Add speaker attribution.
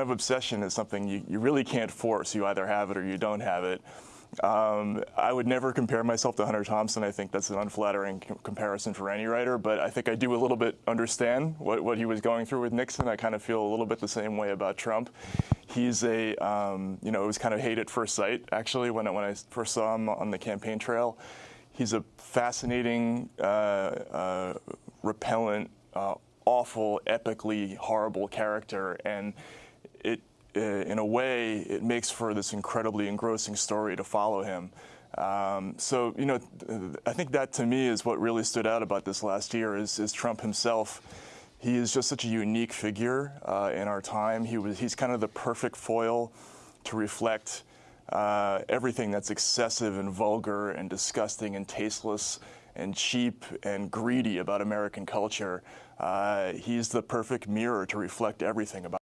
Speaker 1: of obsession is something you, you really can't force. You either have it or you don't have it. Um, I would never compare myself to Hunter Thompson. I think that's an unflattering comparison for any writer, but I think I do a little bit understand what, what he was going through with Nixon. I kind of feel a little bit the same way about Trump. He's a, um, you know, it was kind of hate at first sight, actually, when I, when I first saw him on the campaign trail. He's a fascinating, uh, uh, repellent, uh, awful, epically horrible character, and it uh, in a way, it makes for this incredibly engrossing story to follow him. Um, so, you know, I think that to me is what really stood out about this last year is, is Trump himself. He is just such a unique figure uh, in our time. He was, he's kind of the perfect foil to reflect uh, everything that's excessive and vulgar and disgusting and tasteless and cheap and greedy about American culture. Uh, he's the perfect mirror to reflect everything about